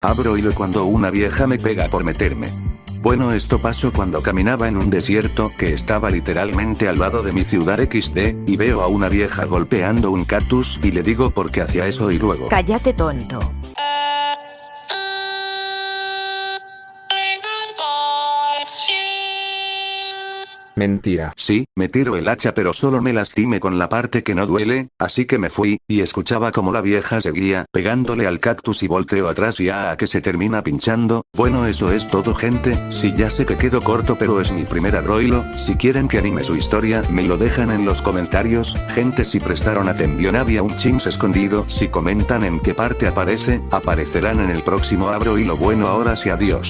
Abro hilo cuando una vieja me pega por meterme. Bueno esto pasó cuando caminaba en un desierto que estaba literalmente al lado de mi ciudad XD, y veo a una vieja golpeando un cactus y le digo por qué hacía eso y luego... Cállate tonto. Mentira. Sí, me tiro el hacha pero solo me lastimé con la parte que no duele, así que me fui, y escuchaba como la vieja seguía, pegándole al cactus y volteo atrás y a que se termina pinchando, bueno eso es todo gente, si ya sé que quedo corto pero es mi primer arroilo, si quieren que anime su historia me lo dejan en los comentarios, gente si prestaron atención había un chins escondido, si comentan en qué parte aparece, aparecerán en el próximo abro y lo bueno ahora sí adiós.